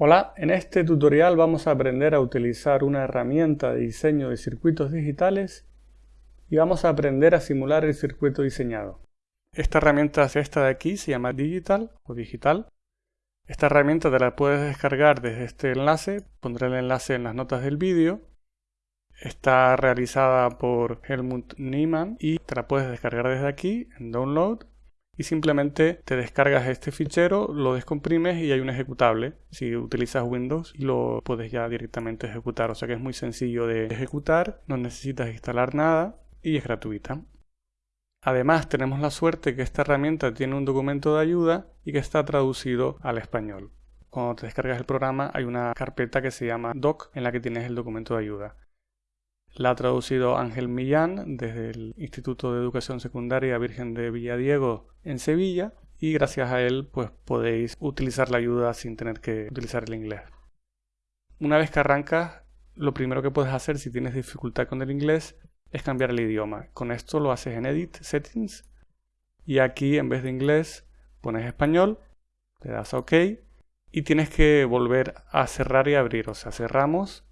Hola, en este tutorial vamos a aprender a utilizar una herramienta de diseño de circuitos digitales y vamos a aprender a simular el circuito diseñado. Esta herramienta es esta de aquí, se llama Digital o Digital. Esta herramienta te la puedes descargar desde este enlace, pondré el enlace en las notas del vídeo. Está realizada por Helmut Niemann y te la puedes descargar desde aquí en Download y simplemente te descargas este fichero, lo descomprimes y hay un ejecutable. Si utilizas Windows lo puedes ya directamente ejecutar, o sea que es muy sencillo de ejecutar, no necesitas instalar nada y es gratuita. Además tenemos la suerte que esta herramienta tiene un documento de ayuda y que está traducido al español. Cuando te descargas el programa hay una carpeta que se llama doc en la que tienes el documento de ayuda. La ha traducido Ángel Millán desde el Instituto de Educación Secundaria Virgen de Villadiego en Sevilla y gracias a él pues podéis utilizar la ayuda sin tener que utilizar el inglés. Una vez que arrancas, lo primero que puedes hacer si tienes dificultad con el inglés es cambiar el idioma. Con esto lo haces en Edit Settings y aquí en vez de inglés pones español, le das a OK y tienes que volver a cerrar y abrir. O sea, cerramos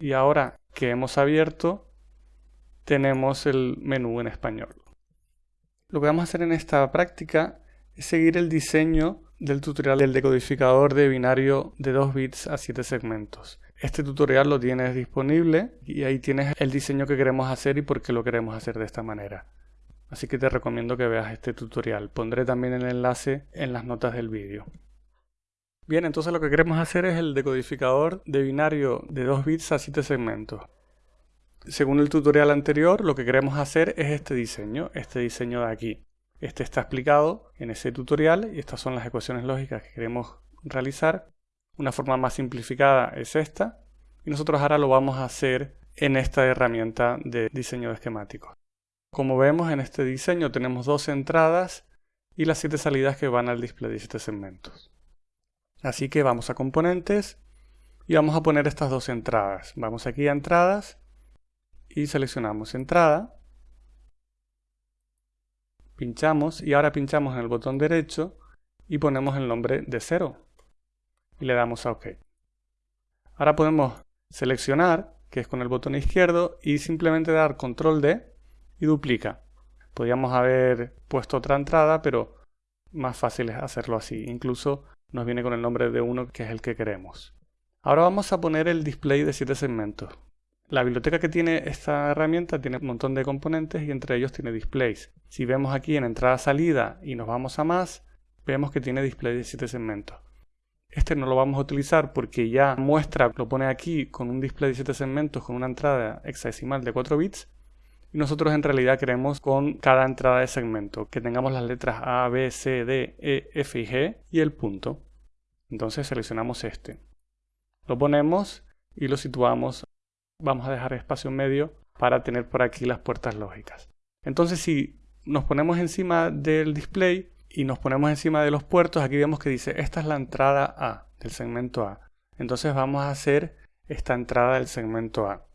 y ahora que hemos abierto tenemos el menú en español. Lo que vamos a hacer en esta práctica es seguir el diseño del tutorial del decodificador de binario de 2 bits a 7 segmentos. Este tutorial lo tienes disponible y ahí tienes el diseño que queremos hacer y por qué lo queremos hacer de esta manera. Así que te recomiendo que veas este tutorial. Pondré también el enlace en las notas del vídeo. Bien, entonces lo que queremos hacer es el decodificador de binario de 2 bits a 7 segmentos. Según el tutorial anterior, lo que queremos hacer es este diseño, este diseño de aquí. Este está explicado en ese tutorial y estas son las ecuaciones lógicas que queremos realizar. Una forma más simplificada es esta y nosotros ahora lo vamos a hacer en esta herramienta de diseño de. Como vemos en este diseño tenemos dos entradas y las siete salidas que van al display de 7 segmentos. Así que vamos a componentes y vamos a poner estas dos entradas. Vamos aquí a entradas y seleccionamos entrada. Pinchamos y ahora pinchamos en el botón derecho y ponemos el nombre de 0 y le damos a OK. Ahora podemos seleccionar, que es con el botón izquierdo, y simplemente dar control D y duplica. Podríamos haber puesto otra entrada, pero más fácil es hacerlo así. Incluso nos viene con el nombre de uno que es el que queremos. Ahora vamos a poner el display de 7 segmentos. La biblioteca que tiene esta herramienta tiene un montón de componentes y entre ellos tiene displays. Si vemos aquí en entrada-salida y nos vamos a más, vemos que tiene display de 7 segmentos. Este no lo vamos a utilizar porque ya muestra, lo pone aquí con un display de 7 segmentos con una entrada hexadecimal de 4 bits nosotros en realidad queremos con cada entrada de segmento que tengamos las letras A, B, C, D, E, F y G y el punto. Entonces seleccionamos este. Lo ponemos y lo situamos. Vamos a dejar espacio medio para tener por aquí las puertas lógicas. Entonces si nos ponemos encima del display y nos ponemos encima de los puertos, aquí vemos que dice esta es la entrada A del segmento A. Entonces vamos a hacer esta entrada del segmento A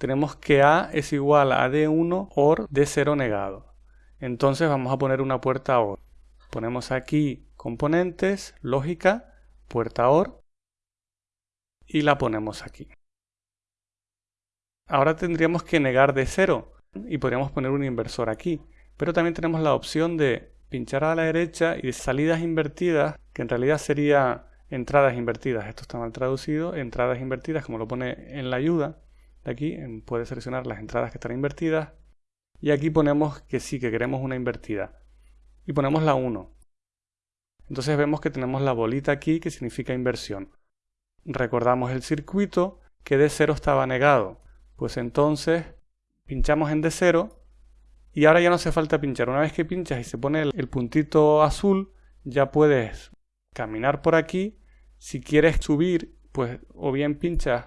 tenemos que A es igual a D1 OR D0 negado. Entonces vamos a poner una puerta OR. Ponemos aquí componentes, lógica, puerta OR y la ponemos aquí. Ahora tendríamos que negar D0 y podríamos poner un inversor aquí. Pero también tenemos la opción de pinchar a la derecha y de salidas invertidas, que en realidad sería entradas invertidas. Esto está mal traducido, entradas invertidas como lo pone en la ayuda de aquí puede seleccionar las entradas que están invertidas. Y aquí ponemos que sí, que queremos una invertida. Y ponemos la 1 entonces vemos que tenemos la bolita aquí que significa inversión. Recordamos el circuito que D0 estaba negado. Pues entonces pinchamos en D0 y ahora ya no hace falta pinchar. Una vez que pinchas y se pone el, puntito azul ya puedes caminar por aquí. Si quieres subir pues o bien pinchas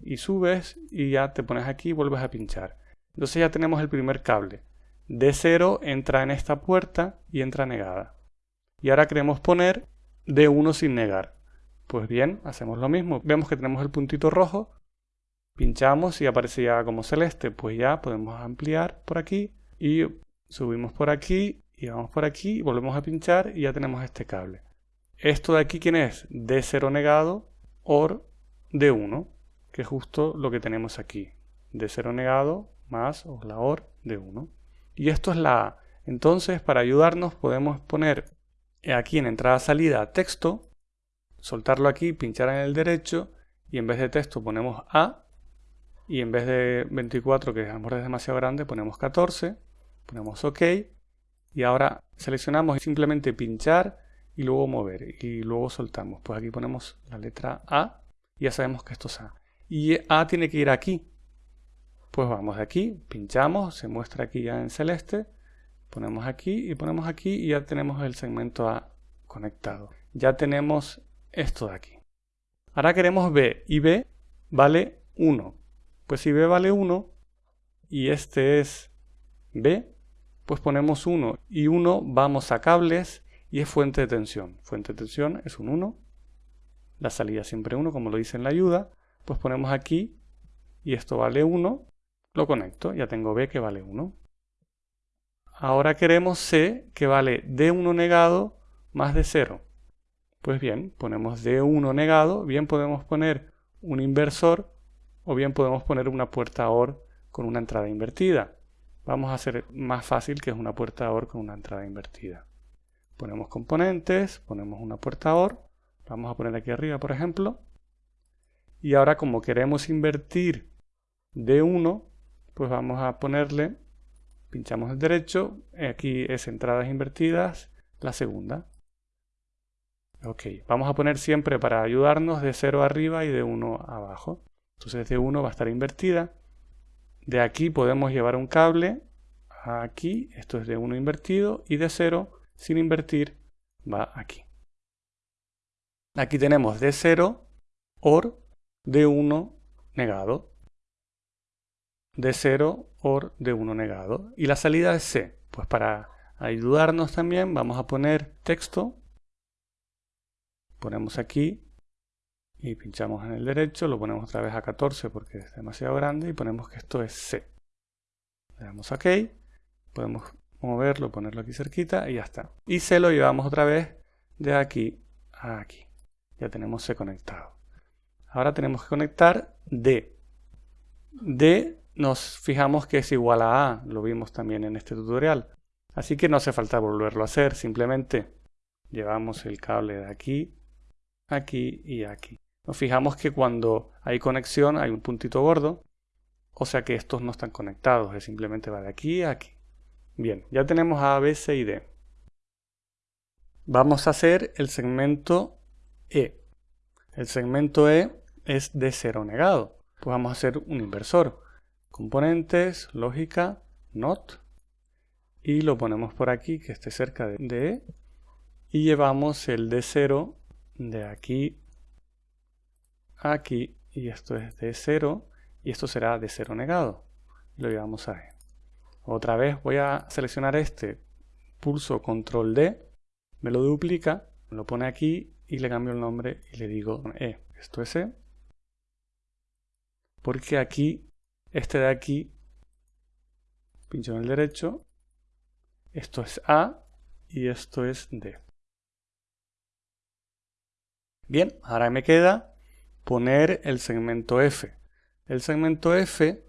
y subes y ya te pones aquí y vuelves a pinchar. Entonces ya tenemos el primer cable. D0 entra en esta puerta y entra negada. Y ahora queremos poner D1 sin negar. Pues bien, hacemos lo mismo. Vemos que tenemos el puntito rojo, pinchamos y aparece ya como celeste. Pues ya podemos ampliar por aquí y subimos por aquí y vamos por aquí y volvemos a pinchar y ya tenemos este cable. Esto de aquí, ¿quién es? D0 negado OR D1, que es justo lo que tenemos aquí. D0 negado más o la OR D1. Y esto es la A. Entonces, para ayudarnos, podemos poner aquí en entrada-salida texto, soltarlo aquí, pinchar en el derecho, y en vez de texto ponemos A, y en vez de 24, que a lo es demasiado grande, ponemos 14, ponemos OK, y ahora seleccionamos simplemente pinchar y luego mover y luego soltamos. Pues aquí ponemos la letra A y ya sabemos que esto es A. Y A tiene que ir aquí. Pues vamos aquí, pinchamos, se muestra aquí ya en celeste, ponemos aquí y ponemos aquí y ya tenemos el segmento A conectado. Ya tenemos esto de aquí. Ahora queremos B y B vale 1. Pues si B vale 1 y este es B, pues ponemos 1 y 1 vamos a cables y es fuente de tensión. Fuente de tensión es un 1, la salida siempre 1 como lo dice en la ayuda, pues ponemos aquí y esto vale 1, lo conecto, ya tengo B que vale 1. Ahora queremos C que vale D1 negado más D0. Pues bien, ponemos D1 negado, bien podemos poner un inversor o bien podemos poner una puerta OR con una entrada invertida. Vamos a hacer más fácil que es una puerta OR con una entrada invertida. Ponemos componentes, ponemos una puerta OR, vamos a poner aquí arriba por ejemplo, y ahora como queremos invertir D1, pues vamos a ponerle, pinchamos el derecho, aquí es entradas invertidas, la segunda. Ok, vamos a poner siempre para ayudarnos de 0 arriba y de 1 abajo. Entonces de 1 va a estar invertida. De aquí podemos llevar un cable aquí, esto es de 1 invertido, y de 0 sin invertir va aquí. Aquí tenemos D0 OR D1 negado. D0 OR D1 negado. Y la salida es C. Pues para ayudarnos también vamos a poner texto. Ponemos aquí y pinchamos en el derecho, lo ponemos otra vez a 14 porque es demasiado grande y ponemos que esto es C. Le damos OK, podemos moverlo, ponerlo aquí cerquita y ya está. Y C lo llevamos otra vez de aquí a aquí. Ya tenemos C conectado. Ahora tenemos que conectar D. D nos fijamos que es igual a A, lo vimos también en este tutorial. Así que no hace falta volverlo a hacer, simplemente llevamos el cable de aquí, aquí y aquí. Nos fijamos que cuando hay conexión hay un puntito gordo, o sea que estos no están conectados, es simplemente va de aquí a aquí. Bien, ya tenemos A, B, C y D. Vamos a hacer el segmento E. El segmento E es de cero negado. Pues vamos a hacer un inversor. Componentes, lógica, not. Y lo ponemos por aquí, que esté cerca de E. Y llevamos el D0 de aquí a aquí. Y esto es D0. Y esto será de cero negado. Lo llevamos a E. Otra vez voy a seleccionar este, pulso control D, me lo duplica, lo pone aquí y le cambio el nombre y le digo E. Esto es E. Porque aquí, este de aquí, pincho en el derecho, esto es A y esto es D. Bien, ahora me queda poner el segmento F. El segmento F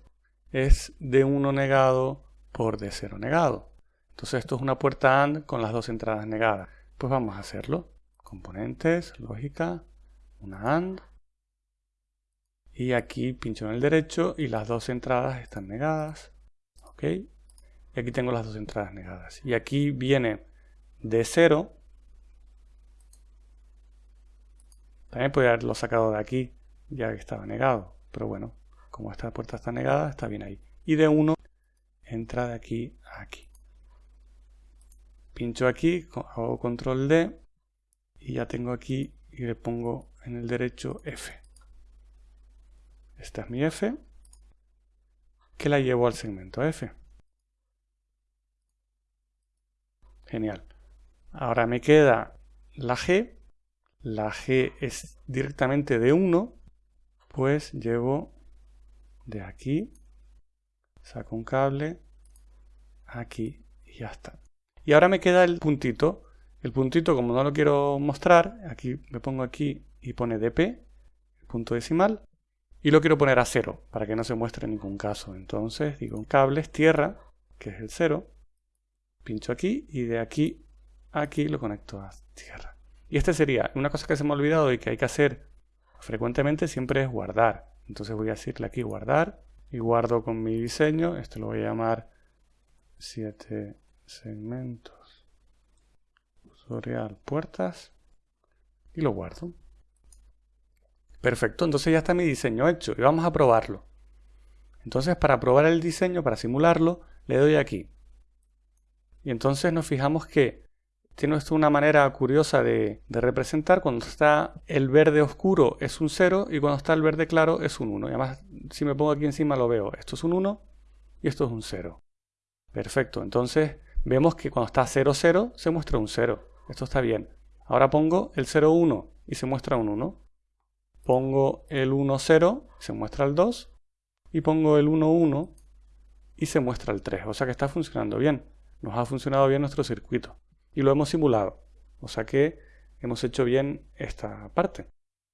es de 1 negado por D0 negado. Entonces esto es una puerta AND con las dos entradas negadas. Pues vamos a hacerlo. Componentes, lógica, una AND. Y aquí pincho en el derecho y las dos entradas están negadas. ¿Ok? Y aquí tengo las dos entradas negadas. Y aquí viene D0. También podría haberlo sacado de aquí, ya que estaba negado. Pero bueno, como esta puerta está negada, está bien ahí. Y D1 entra de aquí a aquí. Pincho aquí, hago control D y ya tengo aquí y le pongo en el derecho F. Esta es mi F, que la llevo al segmento F. Genial. Ahora me queda la G. La G es directamente de 1, pues llevo de aquí saco un cable aquí y ya está. Y ahora me queda el puntito, El puntito, como no lo quiero mostrar, aquí me pongo aquí y pone dp, punto decimal, y lo quiero poner a cero, para que no se muestre en ningún caso. Entonces digo cables tierra, que es el cero, pincho aquí y de aquí a aquí lo conecto a tierra. Y este sería, una cosa que se me ha olvidado y que hay que hacer frecuentemente siempre es guardar. Entonces voy a decirle aquí guardar y guardo con mi diseño, esto lo voy a llamar 7 segmentos, tutorial puertas y lo guardo. Perfecto, entonces ya está mi diseño hecho y vamos a probarlo. Entonces para probar el diseño, para simularlo, le doy aquí. Y entonces nos fijamos que tiene esto una manera curiosa de, representar. Cuando está el verde oscuro es un 0 y cuando está el verde claro es un 1. Y además, si me pongo aquí encima lo veo. Esto es un 1 y esto es un 0. Perfecto. Entonces, vemos que cuando está 0, 0 se muestra un 0. Esto está bien. Ahora pongo el 0, 1 y se muestra un 1. Pongo el 1, 0, se muestra el 2. Y pongo el 1, 1 y se muestra el 3. O sea que está funcionando bien. Nos ha funcionado bien nuestro circuito. Y lo hemos simulado. O sea que hemos hecho bien esta parte.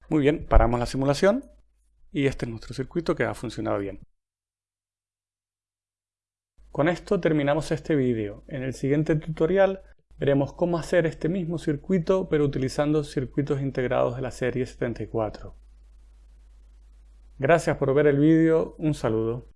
Muy bien, paramos la simulación y este es nuestro circuito que ha funcionado bien. Con esto terminamos este vídeo. En el siguiente tutorial veremos cómo hacer este mismo circuito pero utilizando circuitos integrados de la serie 74. Gracias por ver el vídeo, un saludo.